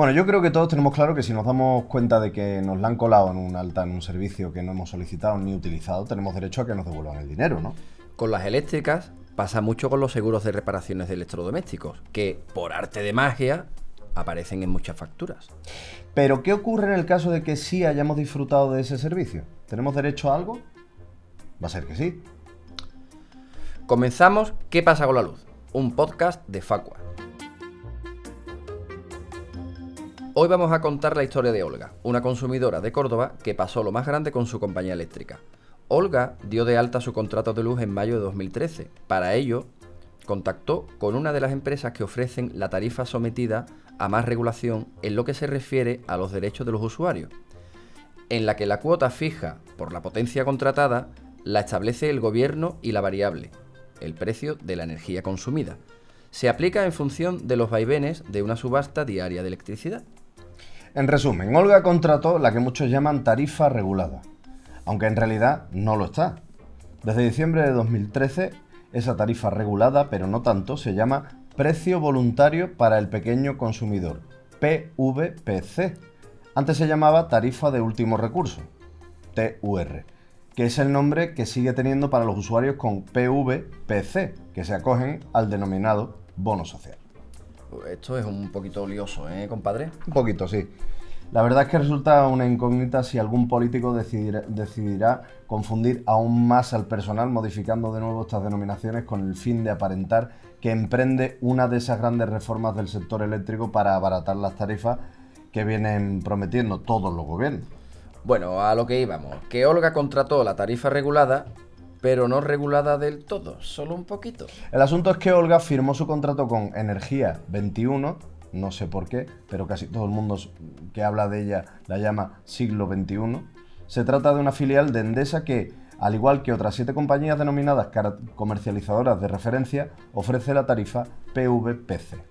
Bueno, yo creo que todos tenemos claro que si nos damos cuenta de que nos la han colado en un alta en un servicio que no hemos solicitado ni utilizado, tenemos derecho a que nos devuelvan el dinero, ¿no? Con las eléctricas pasa mucho con los seguros de reparaciones de electrodomésticos, que por arte de magia aparecen en muchas facturas. Pero, ¿qué ocurre en el caso de que sí hayamos disfrutado de ese servicio? ¿Tenemos derecho a algo? Va a ser que sí. Comenzamos ¿Qué pasa con la luz? Un podcast de Facua. Hoy vamos a contar la historia de Olga, una consumidora de Córdoba que pasó lo más grande con su compañía eléctrica. Olga dio de alta su contrato de luz en mayo de 2013. Para ello, contactó con una de las empresas que ofrecen la tarifa sometida a más regulación en lo que se refiere a los derechos de los usuarios, en la que la cuota fija por la potencia contratada la establece el gobierno y la variable, el precio de la energía consumida. Se aplica en función de los vaivenes de una subasta diaria de electricidad. En resumen, Olga contrató la que muchos llaman tarifa regulada, aunque en realidad no lo está. Desde diciembre de 2013, esa tarifa regulada, pero no tanto, se llama Precio Voluntario para el Pequeño Consumidor, PVPC. Antes se llamaba Tarifa de Último Recurso, TUR, que es el nombre que sigue teniendo para los usuarios con PVPC, que se acogen al denominado bono social. Esto es un poquito lioso, ¿eh, compadre? Un poquito, sí. La verdad es que resulta una incógnita si algún político decidirá, confundir aún más al personal modificando de nuevo estas denominaciones con el fin de aparentar que emprende una de esas grandes reformas del sector eléctrico para abaratar las tarifas que vienen prometiendo todos los gobiernos. Bueno, a lo que íbamos, que Olga contrató la tarifa regulada pero no regulada del todo, solo un poquito. El asunto es que Olga firmó su contrato con Energía 21, no sé por qué, pero casi todo el mundo que habla de ella la llama siglo XXI. Se trata de una filial de Endesa que, al igual que otras siete compañías denominadas comercializadoras de referencia, ofrece la tarifa PVPC.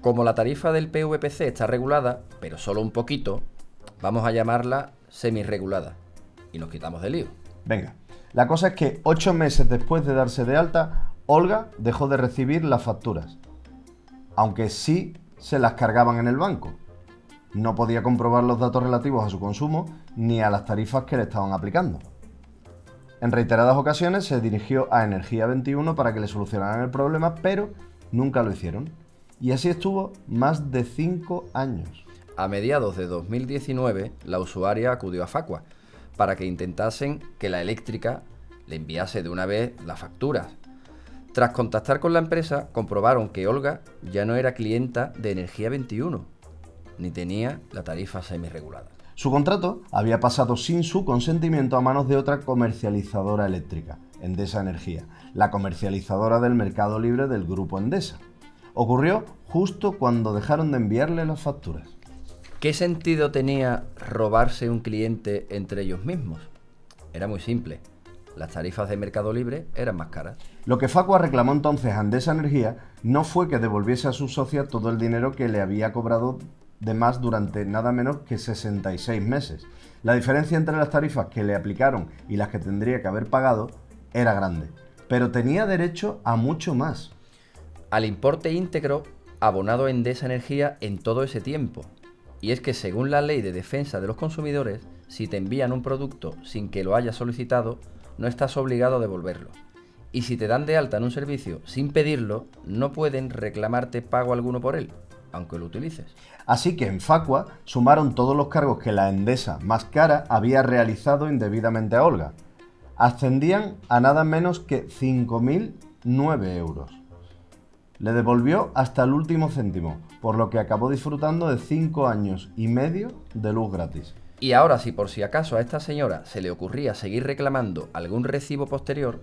Como la tarifa del PVPC está regulada, pero solo un poquito, vamos a llamarla semi-regulada. Y nos quitamos de lío. Venga, la cosa es que ocho meses después de darse de alta, Olga dejó de recibir las facturas, aunque sí se las cargaban en el banco. No podía comprobar los datos relativos a su consumo ni a las tarifas que le estaban aplicando. En reiteradas ocasiones se dirigió a Energía 21 para que le solucionaran el problema, pero nunca lo hicieron. Y así estuvo más de cinco años. A mediados de 2019, la usuaria acudió a Facua para que intentasen que la eléctrica le enviase de una vez las facturas. Tras contactar con la empresa, comprobaron que Olga ya no era clienta de Energía 21, ni tenía la tarifa semi-regulada. Su contrato había pasado sin su consentimiento a manos de otra comercializadora eléctrica, Endesa Energía, la comercializadora del mercado libre del grupo Endesa. Ocurrió justo cuando dejaron de enviarle las facturas. ¿Qué sentido tenía robarse un cliente entre ellos mismos? Era muy simple. Las tarifas de Mercado Libre eran más caras. Lo que Facua reclamó entonces a Andesa Energía no fue que devolviese a su socia todo el dinero que le había cobrado de más durante nada menos que 66 meses. La diferencia entre las tarifas que le aplicaron y las que tendría que haber pagado era grande, pero tenía derecho a mucho más. Al importe íntegro abonado en Endesa Energía en todo ese tiempo, y es que según la ley de defensa de los consumidores, si te envían un producto sin que lo hayas solicitado, no estás obligado a devolverlo. Y si te dan de alta en un servicio sin pedirlo, no pueden reclamarte pago alguno por él, aunque lo utilices. Así que en Facua sumaron todos los cargos que la Endesa más cara había realizado indebidamente a Olga. Ascendían a nada menos que 5.009 euros. Le devolvió hasta el último céntimo, por lo que acabó disfrutando de 5 años y medio de luz gratis. Y ahora, si por si acaso a esta señora se le ocurría seguir reclamando algún recibo posterior,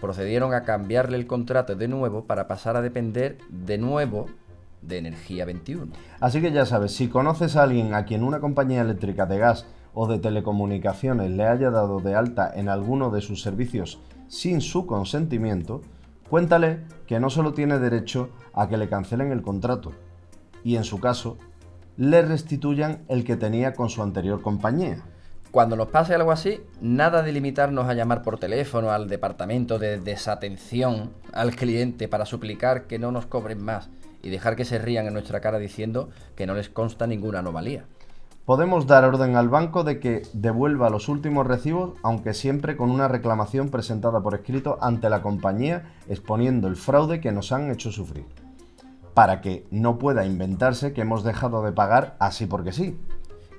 procedieron a cambiarle el contrato de nuevo para pasar a depender de nuevo de Energía 21. Así que ya sabes, si conoces a alguien a quien una compañía eléctrica de gas o de telecomunicaciones le haya dado de alta en alguno de sus servicios sin su consentimiento, Cuéntale que no solo tiene derecho a que le cancelen el contrato y en su caso le restituyan el que tenía con su anterior compañía. Cuando nos pase algo así, nada de limitarnos a llamar por teléfono al departamento de desatención al cliente para suplicar que no nos cobren más y dejar que se rían en nuestra cara diciendo que no les consta ninguna anomalía. Podemos dar orden al banco de que devuelva los últimos recibos, aunque siempre con una reclamación presentada por escrito ante la compañía exponiendo el fraude que nos han hecho sufrir, para que no pueda inventarse que hemos dejado de pagar así porque sí.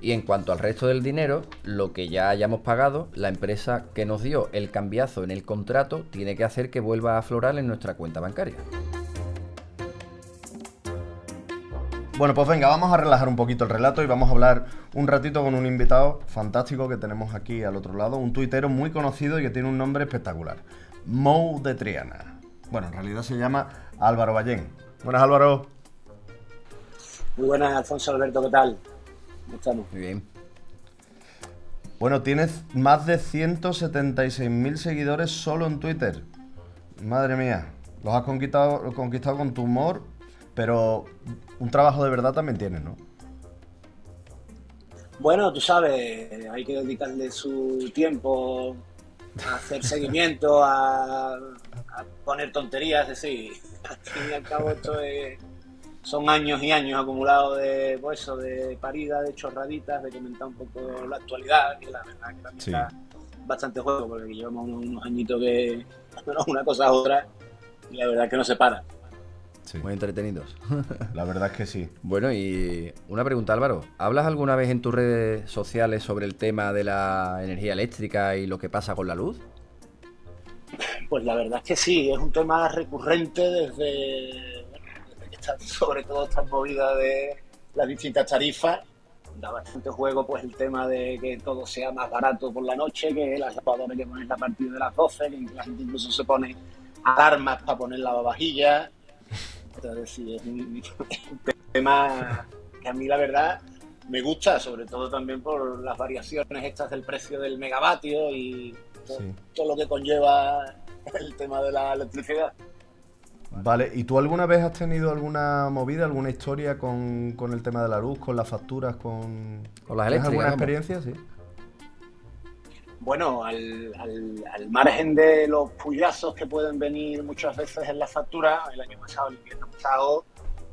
Y en cuanto al resto del dinero, lo que ya hayamos pagado, la empresa que nos dio el cambiazo en el contrato tiene que hacer que vuelva a aflorar en nuestra cuenta bancaria. Bueno, pues venga, vamos a relajar un poquito el relato y vamos a hablar un ratito con un invitado fantástico que tenemos aquí al otro lado, un tuitero muy conocido y que tiene un nombre espectacular, Mou de Triana. Bueno, en realidad se llama Álvaro Ballén. Buenas, Álvaro. Muy buenas, Alfonso Alberto, ¿qué tal? ¿Cómo estamos? Muy bien. Bueno, tienes más de 176.000 seguidores solo en Twitter. Madre mía, los has conquistado, conquistado con tu humor pero un trabajo de verdad también tienes, ¿no? Bueno, tú sabes, hay que dedicarle su tiempo a hacer seguimiento, a, poner tonterías, es decir, al fin y al cabo esto son años y años acumulados de pues eso, de parida, de chorraditas, de comentar un poco la actualidad, que la verdad que también está bastante juego, porque llevamos unos, añitos que una cosa a otra y la verdad que no se para. Muy entretenidos. La verdad es que sí. Bueno, y una pregunta, Álvaro. ¿Hablas alguna vez en tus redes sociales sobre el tema de la energía eléctrica y lo que pasa con la luz? Pues la verdad es que sí, es un tema recurrente desde, que sobre todo esta movida de las distintas tarifas. Da bastante juego pues el tema de que todo sea más barato por la noche, que las lavadoras que ponen a partir de las 12, que la gente incluso se pone alarmas para poner lavavajillas entonces sí, es un, tema que a mí la verdad me gusta, sobre todo también por las variaciones estas del precio del megavatio y todo, lo que conlleva el tema de la electricidad. Vale, ¿y tú alguna vez has tenido alguna movida, alguna historia con, el tema de la luz, con las facturas, con, ¿Con las eléctricas? ¿Alguna experiencia? Sí bueno, al, margen de los puyazos que pueden venir muchas veces en la factura, el año pasado, el invierno pasado,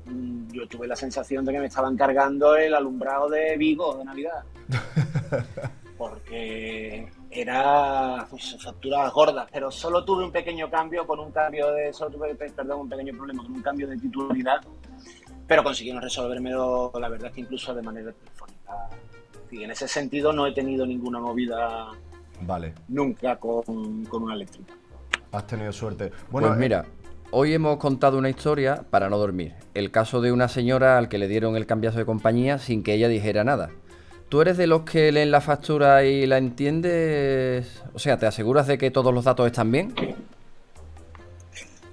mm, yo tuve la sensación de que me estaban cargando el alumbrado de Vigo de Navidad. Porque era pues, facturas gordas, pero solo tuve un pequeño cambio con un cambio de, solo tuve, perdón, un pequeño problema con un cambio de titularidad, pero consiguieron resolvérmelo, la verdad es que incluso de manera telefónica. Y en ese sentido no he tenido ninguna movida Vale. Nunca con, con una eléctrica. Has tenido suerte. Bueno, pues mira, hoy hemos contado una historia para no dormir. El caso de una señora al que le dieron el cambiazo de compañía sin que ella dijera nada. ¿Tú eres de los que leen la factura y la entiendes? O sea, ¿te aseguras de que todos los datos están bien?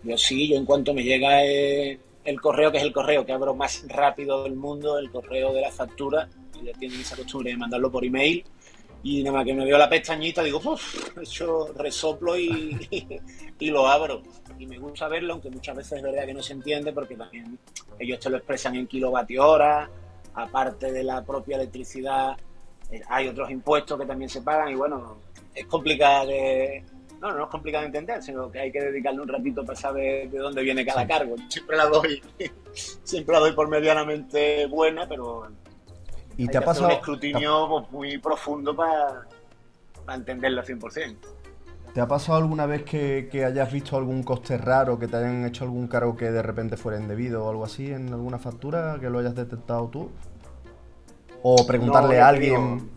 Yo sí, yo en cuanto me llega el, correo, que es el correo que abro más rápido del mundo, el correo de la factura, ya tienen esa costumbre de mandarlo por email, y nada más que me veo la pestañita, digo, uff, hecho resoplo y, y, lo abro. Y me gusta verlo, aunque muchas veces es verdad que no se entiende, porque también ellos te lo expresan en kilovatio hora, aparte de la propia electricidad, eh, hay otros impuestos que también se pagan, y bueno, es complicado de. No, no es complicado de entender, sino que hay que dedicarle un ratito para saber de dónde viene cada cargo. Siempre la doy, siempre la doy por medianamente buena, pero ¿Y te ha pasado... un escrutinio pues, muy profundo para, entenderlo al 100%. ¿Te ha pasado alguna vez que, hayas visto algún coste raro, que te hayan hecho algún cargo que de repente fuera indebido o algo así en alguna factura, que lo hayas detectado tú? O preguntarle a alguien...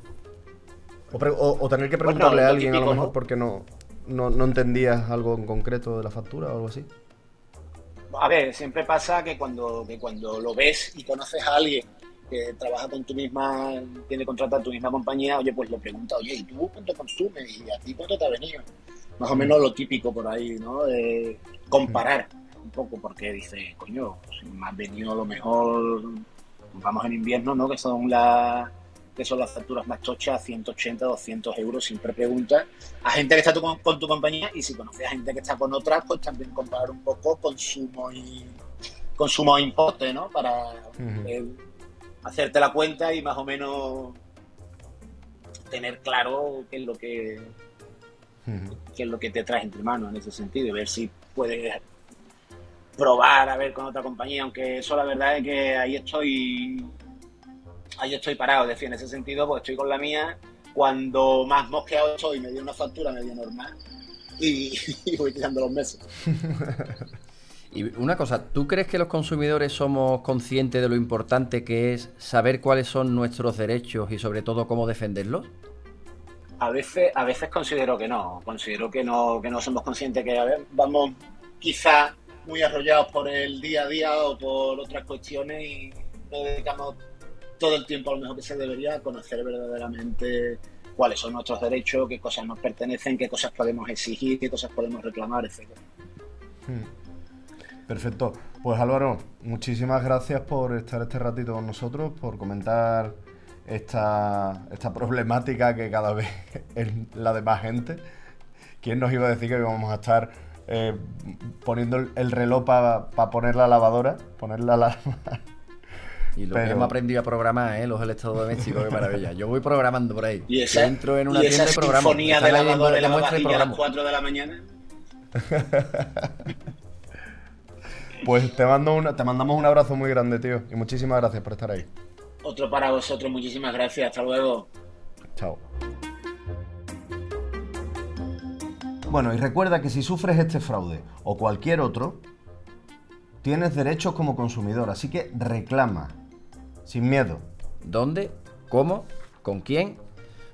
O, tener que preguntarle a alguien a lo mejor porque no, no, no entendías algo en concreto de la factura o algo así. A ver, siempre pasa que cuando, que cuando lo ves y conoces a alguien que trabaja con tu misma, tiene contrato a tu misma compañía, oye, pues le pregunta, oye, ¿y tú cuánto consumes? ¿Y a ti cuánto te ha venido? Más o menos lo típico por ahí, ¿no? De comparar un poco, porque dice, coño, si me ha venido a lo mejor, vamos en invierno, ¿no? Que son las que son las facturas más tochas, 180, 200 euros, siempre pregunta a gente que está con tu compañía y si conoces a gente que está con otras, pues también comparar un poco consumo y consumo e importe, ¿no? Para hacerte la cuenta y más o menos tener claro qué es lo que qué es lo que te traes entre manos en ese sentido y ver si puedes probar a ver con otra compañía, aunque eso la verdad es que ahí estoy ahí estoy parado, es decir, en ese sentido, pues estoy con la mía, cuando más mosqueado estoy, me dio una factura medio normal y, y voy tirando los meses. Y una cosa, ¿tú crees que los consumidores somos conscientes de lo importante que es saber cuáles son nuestros derechos y sobre todo cómo defenderlos? A veces, a veces considero que no, considero que no, que no somos conscientes que a ver, vamos quizás muy arrollados por el día a día o por otras cuestiones y no dedicamos todo el tiempo a lo mejor que se debería a conocer verdaderamente cuáles son nuestros derechos, qué cosas nos pertenecen, qué cosas podemos exigir, qué cosas podemos reclamar, etc. Hmm. Perfecto. Pues Álvaro, muchísimas gracias por estar este ratito con nosotros, por comentar esta, esta problemática que cada vez es la de más gente. ¿Quién nos iba a decir que íbamos a estar eh, poniendo el reloj para poner la lavadora? Poner la lavadora. Y lo que hemos aprendido a programar, ¿eh? los electrodomésticos, qué maravilla. Yo voy programando por ahí. Y esa, entro en una y tienda de programa. sinfonía de lavadora la a las 4 de la mañana. pues te, mando una, te mandamos un abrazo muy grande, tío. Y muchísimas gracias por estar ahí. Otro para vosotros, muchísimas gracias. Hasta luego. Chao. Bueno, y recuerda que si sufres este fraude o cualquier otro, tienes derechos como consumidor, así que reclama, sin miedo. ¿Dónde? ¿Cómo? ¿Con quién?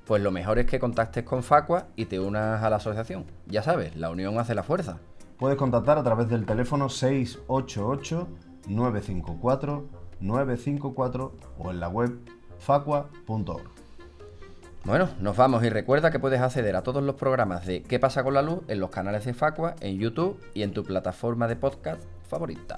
Pues lo mejor es que contactes con Facua y te unas a la asociación. Ya sabes, la unión hace la fuerza. Puedes contactar a través del teléfono 688-954-954 o en la web facua.org. Bueno, nos vamos y recuerda que puedes acceder a todos los programas de ¿Qué pasa con la luz? en los canales de Facua, en YouTube y en tu plataforma de podcast favorita.